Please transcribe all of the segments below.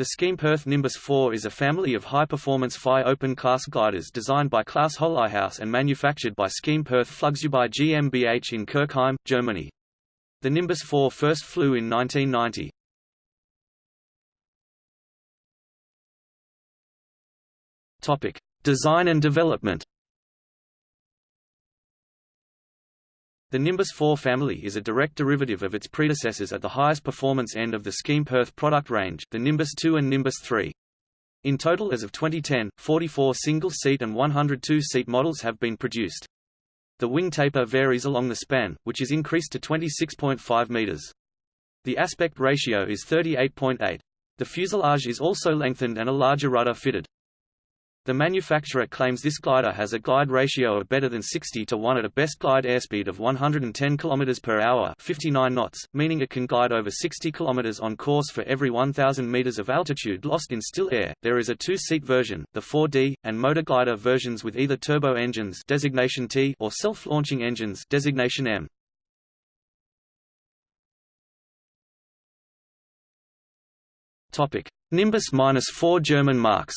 The Schempp-Hirth Nimbus 4 is a family of high-performance FI open-class gliders designed by Klaus Holighaus and manufactured by Schempp-Hirth Flugzeugbau GmbH in Kirchheim, Germany. The Nimbus 4 first flew in 1990. Topic: Design and development. The Nimbus 4 family is a direct derivative of its predecessors at the highest performance end of the Schempp-Hirth product range, the Nimbus 2 and Nimbus 3. In total as of 2010, 44 single-seat and 102-seat models have been produced. The wing taper varies along the span, which is increased to 26.5 meters. The aspect ratio is 38.8. The fuselage is also lengthened and a larger rudder fitted. The manufacturer claims this glider has a glide ratio of better than 60 to 1 at a best glide airspeed of 110 km per hour 59 knots, meaning it can glide over 60 km on course for every 1,000 meters of altitude lost in still air. There is a two-seat version, the 4D, and motor glider versions with either turbo engines designation T or self-launching engines designation M. Topic: Nimbus-4 German marks.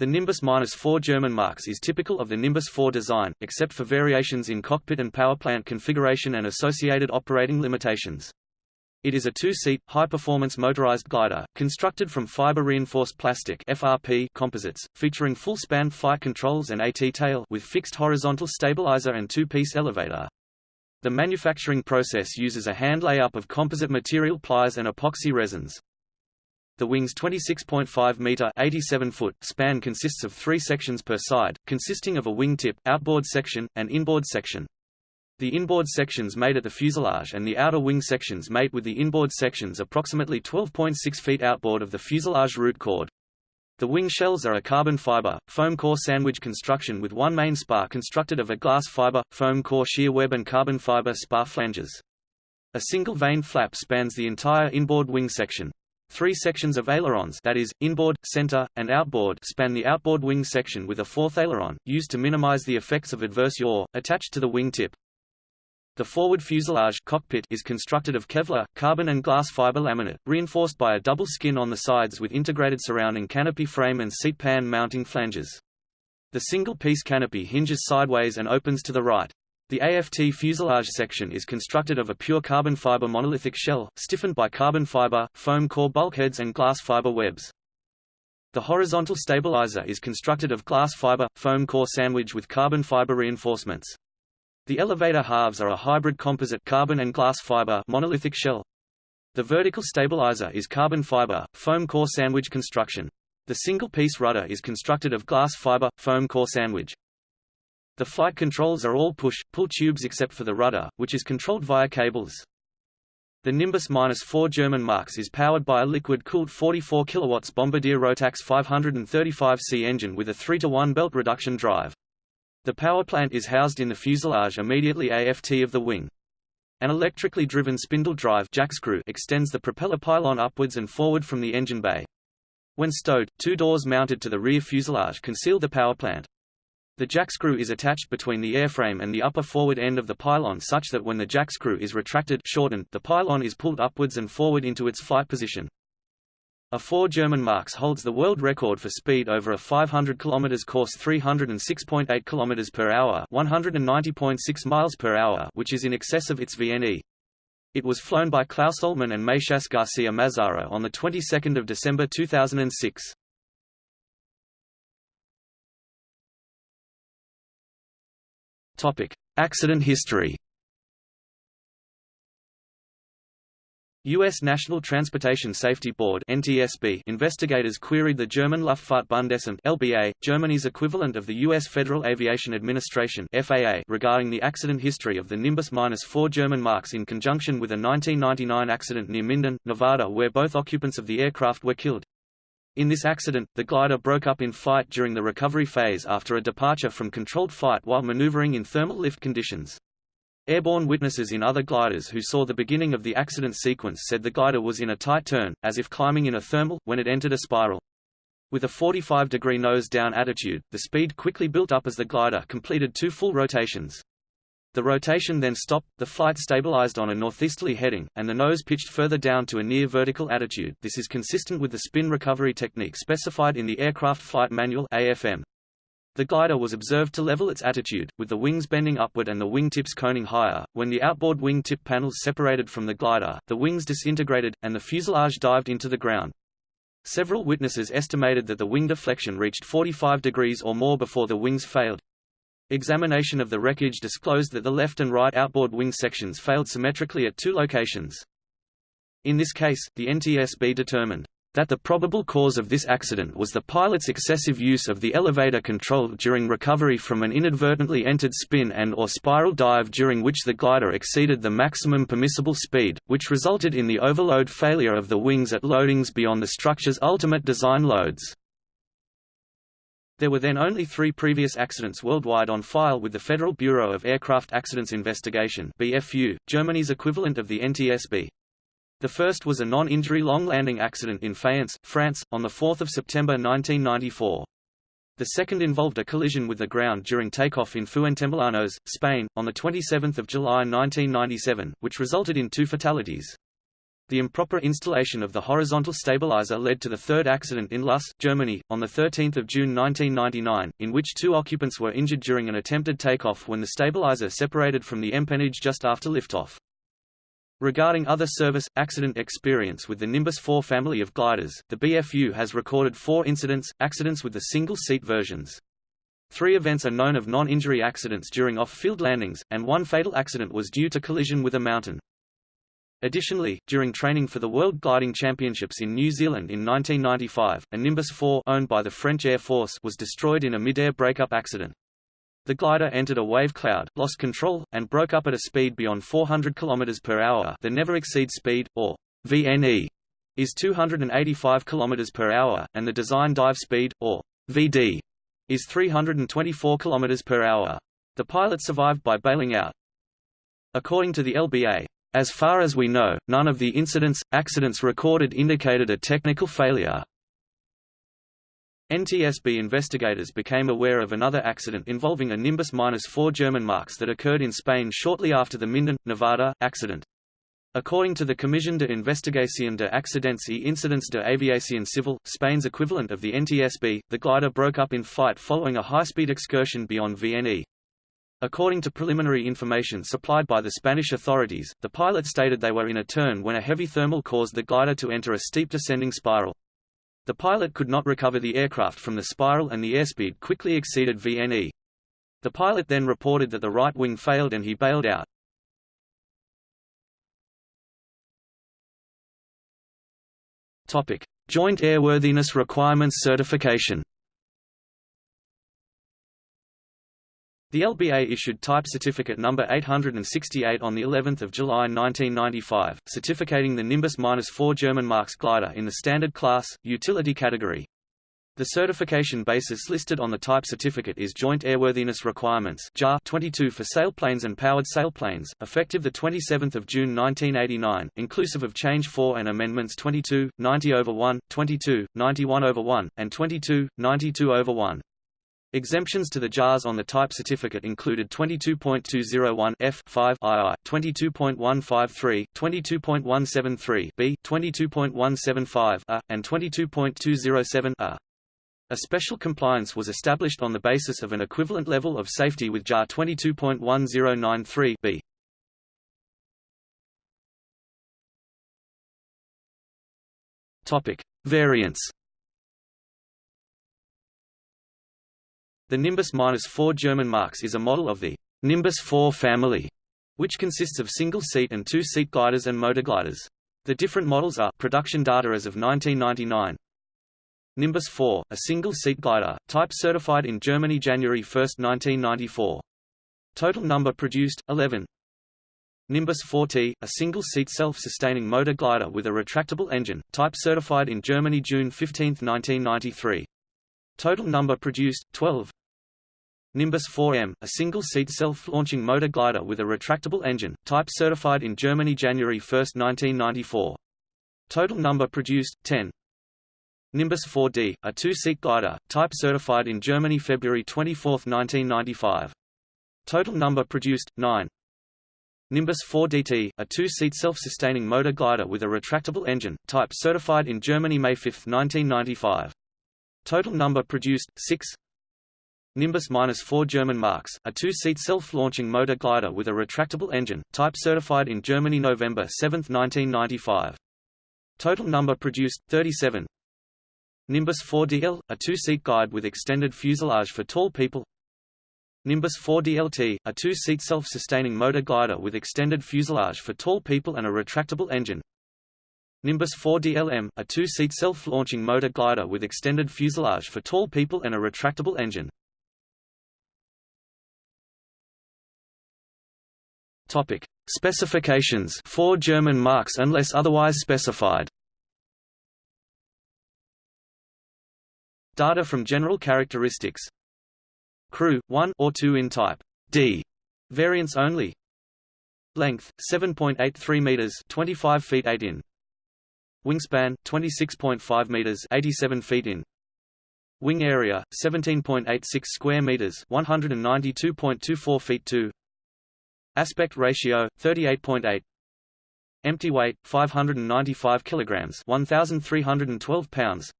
The Nimbus-4 German marks is typical of the Nimbus 4 design, except for variations in cockpit and powerplant configuration and associated operating limitations. It is a two-seat, high-performance motorized glider, constructed from fiber-reinforced plastic FRP composites, featuring full-span flight controls and AT-tail with fixed horizontal stabilizer and two-piece elevator. The manufacturing process uses a hand layup of composite material plies and epoxy resins. The wing's 26.5-meter (87 foot) span consists of three sections per side, consisting of a wingtip, outboard section, and inboard section. The inboard sections mate at the fuselage and the outer wing sections mate with the inboard sections approximately 12.6 feet outboard of the fuselage root chord. The wing shells are a carbon fiber, foam core sandwich construction with one main spar constructed of a glass fiber, foam core shear web and carbon fiber spar flanges. A single vane flap spans the entire inboard wing section. Three sections of ailerons that is, inboard, center, and outboard span the outboard wing section with a fourth aileron, used to minimize the effects of adverse yaw, attached to the wing tip. The forward fuselage cockpit is constructed of Kevlar, carbon and glass fiber laminate, reinforced by a double skin on the sides with integrated surrounding canopy frame and seat pan mounting flanges. The single-piece canopy hinges sideways and opens to the right. The AFT fuselage section is constructed of a pure carbon fiber monolithic shell, stiffened by carbon fiber, foam core bulkheads and glass fiber webs. The horizontal stabilizer is constructed of glass fiber, foam core sandwich with carbon fiber reinforcements. The elevator halves are a hybrid composite carbon and glass fiber monolithic shell. The vertical stabilizer is carbon fiber, foam core sandwich construction. The single-piece rudder is constructed of glass fiber, foam core sandwich. The flight controls are all push-pull tubes except for the rudder, which is controlled via cables. The Nimbus-4 German Marks is powered by a liquid-cooled 44 kW Bombardier Rotax 535C engine with a 3-to-1 belt reduction drive. The power plant is housed in the fuselage immediately aft of the wing. An electrically driven spindle drive jack screw extends the propeller pylon upwards and forward from the engine bay. When stowed, two doors mounted to the rear fuselage conceal the power plant. The jackscrew is attached between the airframe and the upper forward end of the pylon such that when the jackscrew is retracted shortened, the pylon is pulled upwards and forward into its flight position. A 4 German Marks holds the world record for speed over a 500 km course 306.8 km per hour 190.6 miles per hour which is in excess of its VNE. It was flown by Klaus Ohlmann and Matias Garcia Mazzaro on the 22nd of December 2006. Accident history. U.S. National Transportation Safety Board (NTSB) investigators queried the German Luftfahrtbundesamt (LBA), Germany's equivalent of the U.S. Federal Aviation Administration (FAA), regarding the accident history of the Nimbus-4 German Marks in conjunction with a 1999 accident near Minden, Nevada, where both occupants of the aircraft were killed. In this accident, the glider broke up in flight during the recovery phase after a departure from controlled flight while maneuvering in thermal lift conditions. Airborne witnesses in other gliders who saw the beginning of the accident sequence said the glider was in a tight turn, as if climbing in a thermal, when it entered a spiral. With a 45-degree nose-down attitude, the speed quickly built up as the glider completed two full rotations. The rotation then stopped, the flight stabilized on a northeasterly heading, and the nose pitched further down to a near vertical attitude this is consistent with the spin recovery technique specified in the Aircraft Flight Manual AFM. The glider was observed to level its attitude, with the wings bending upward and the wingtips coning higher. When the outboard wing tip panels separated from the glider, the wings disintegrated, and the fuselage dived into the ground. Several witnesses estimated that the wing deflection reached 45 degrees or more before the wings failed. Examination of the wreckage disclosed that the left and right outboard wing sections failed symmetrically at two locations. In this case, the NTSB determined that the probable cause of this accident was the pilot's excessive use of the elevator control during recovery from an inadvertently entered spin and or spiral dive during which the glider exceeded the maximum permissible speed, which resulted in the overload failure of the wings at loadings beyond the structure's ultimate design loads. There were then only three previous accidents worldwide on file with the Federal Bureau of Aircraft Accidents Investigation BFU, Germany's equivalent of the NTSB. The first was a non-injury long-landing accident in Fayence, France, on 4 September 1994. The second involved a collision with the ground during takeoff in Fuentemilanos, Spain, on 27 July 1997, which resulted in two fatalities. The improper installation of the horizontal stabilizer led to the third accident in Luss, Germany, on 13 June 1999, in which two occupants were injured during an attempted takeoff when the stabilizer separated from the empennage just after liftoff. Regarding other service, accident experience with the Nimbus 4 family of gliders, the BFU has recorded four incidents, accidents with the single-seat versions. Three events are known of non-injury accidents during off-field landings, and one fatal accident was due to collision with a mountain. Additionally, during training for the World Gliding Championships in New Zealand in 1995, a Nimbus 4 owned by the French Air Force was destroyed in a mid-air breakup accident. The glider entered a wave cloud, lost control, and broke up at a speed beyond 400 km per hour. The never exceed speed, or VNE, is 285 km per hour, and the design dive speed, or VD, is 324 km per hour. The pilot survived by bailing out. According to the LBA, as far as we know, none of the incidents, accidents recorded indicated a technical failure. NTSB investigators became aware of another accident involving a Nimbus-4 German Marks that occurred in Spain shortly after the Minden, Nevada, accident. According to the Comisión de Investigación de Accidentes y Incidentes de Aviación Civil, Spain's equivalent of the NTSB, the glider broke up in flight following a high-speed excursion beyond VNE. According to preliminary information supplied by the Spanish authorities, the pilot stated they were in a turn when a heavy thermal caused the glider to enter a steep descending spiral. The pilot could not recover the aircraft from the spiral and the airspeed quickly exceeded VNE. The pilot then reported that the right wing failed and he bailed out. Joint Airworthiness Requirements Certification The LBA issued Type Certificate number 868 on the 11th of July 1995, certificating the Nimbus-4 German Marks glider in the standard class utility category. The certification basis listed on the type certificate is Joint Airworthiness Requirements JAR 22 for sailplanes and powered sailplanes, effective 27 June 1989, inclusive of Change 4 and Amendments 22, 90 over 1, 22, 91 over 1, and 22, 92 over 1. Exemptions to the JARs on the type certificate included 22.201 F5 II, 22.153, 22.173 B, 22.175 A, and 22.207 A. A special compliance was established on the basis of an equivalent level of safety with JAR 22.1093 B. Topic: Variants The Nimbus-4 German Marks is a model of the Nimbus 4 family, which consists of single-seat and two-seat gliders and motorgliders. The different models are production data as of 1999. Nimbus 4, a single-seat glider, type certified in Germany January 1, 1994. Total number produced, 11. Nimbus 4T, a single-seat self-sustaining motor glider with a retractable engine, type certified in Germany June 15, 1993. Total number produced, 12. Nimbus 4M, a single-seat self-launching motor glider with a retractable engine, type certified in Germany January 1, 1994. Total number produced, 10. Nimbus 4D, a two-seat glider, type certified in Germany February 24, 1995. Total number produced 9. Nimbus 4DT, a two-seat self-sustaining motor glider with a retractable engine, type certified in Germany May 5, 1995. Total number produced 6. Nimbus-4 German Marks, a two-seat self-launching motor glider with a retractable engine, type certified in Germany November 7, 1995. Total number produced 37. Nimbus 4DL, a two-seat guide with extended fuselage for tall people. Nimbus 4DLT, a two-seat self-sustaining motor glider with extended fuselage for tall people and a retractable engine. Nimbus 4DLM, a two-seat self-launching motor glider with extended fuselage for tall people and a retractable engine. Topic: Specifications. Four German marks unless otherwise specified. Data from general characteristics. Crew 1 or 2 in type D. Variants only. Length 7.83 meters, 25 feet 8 in. Wingspan 26.5 meters, 87 feet in. Wing area 17.86 square meters, 192.24 feet 2. Aspect ratio 38.8. Empty weight 595 kilograms, 1312 pounds.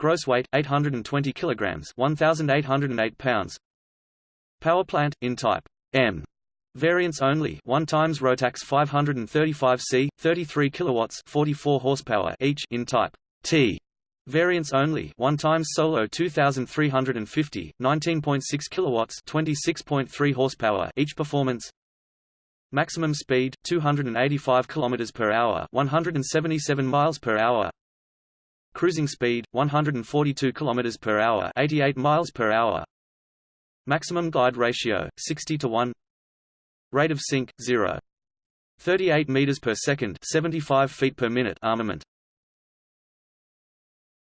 Gross weight 820 kilograms, 1808 pounds. Power plant in type M. Variants only. 1 times Rotax 535C, 33 kilowatts, 44 horsepower each in type T. Variants only. 1 times Solo 2350, 19.6 kilowatts, 26.3 horsepower each performance. Maximum speed 285 kilometers per hour, 177 miles per hour. Cruising speed 142 kilometers per hour, 88 miles per hour. Maximum glide ratio 60 to 1. Rate of sink 0. 38 meters per second, 75 feet per minute armament.